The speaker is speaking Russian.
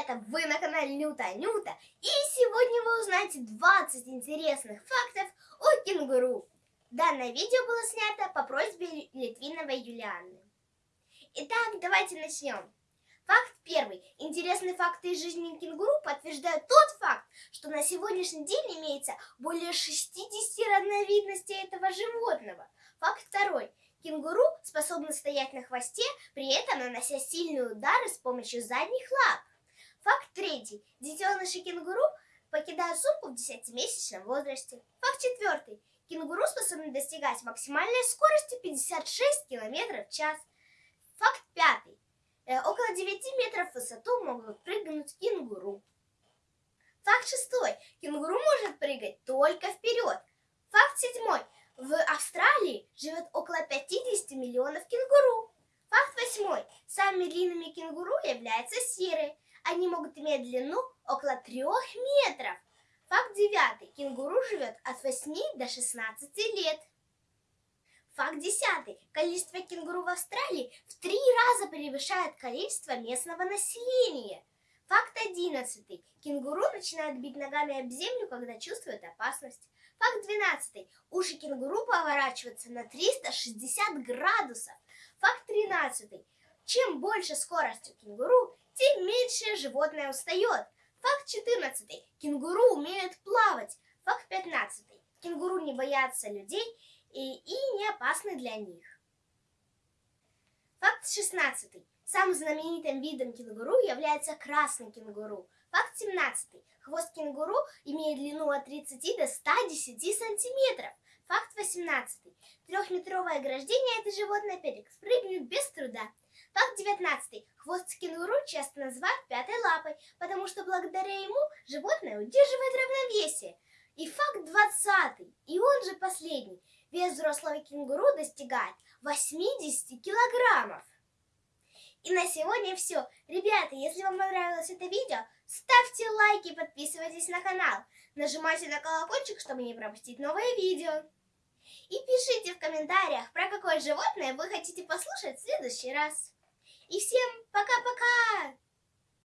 ребята, вы на канале Нюта Нюта, и сегодня вы узнаете 20 интересных фактов о кенгуру. Данное видео было снято по просьбе Литвиновой Юлианы. Итак, давайте начнем. Факт первый. Интересные факты из жизни кенгуру подтверждают тот факт, что на сегодняшний день имеется более 60 разновидностей этого животного. Факт второй. Кенгуру способны стоять на хвосте, при этом нанося сильные удары с помощью задних лап. Факт третий. Детеныши кенгуру покидают сумку в 10-месячном возрасте. Факт четвертый. Кенгуру способны достигать максимальной скорости 56 км в час. Факт пятый. Э, около 9 метров в высоту могут прыгнуть кенгуру. Факт шестой. Кенгуру может прыгать только вперед. Факт седьмой. В Австралии живет около 50 миллионов кенгуру. Факт восьмой. Самыми длинными кенгуру являются серые. Они могут иметь длину около 3 метров. Факт девятый. Кенгуру живет от 8 до 16 лет. Факт десятый. Количество кенгуру в Австралии в три раза превышает количество местного населения. Факт одиннадцатый. Кенгуру начинают бить ногами об землю, когда чувствуют опасность. Факт 12. Уши кенгуру поворачиваются на 360 градусов. Факт 13. Чем больше скорость у кенгуру, тем меньше животное устает. Факт 14. Кенгуру умеют плавать. Факт 15. Кенгуру не боятся людей и, и не опасны для них. Факт 16. Самым знаменитым видом кенгуру является красный кенгуру. Факт 17. Хвост кенгуру имеет длину от 30 до 110 сантиметров. Факт 18. Трехметровое ограждение это животное перепрыгнет без труда. Факт 19. Хвост кенгуру часто называют пятой лапой, потому что благодаря ему животное удерживает равновесие. И факт 20. И он же последний. Вес взрослого кенгуру достигает 80 килограммов. И на сегодня все. Ребята, если вам понравилось это видео, ставьте лайки, подписывайтесь на канал. Нажимайте на колокольчик, чтобы не пропустить новые видео. И пишите в комментариях, про какое животное вы хотите послушать в следующий раз. И всем пока-пока!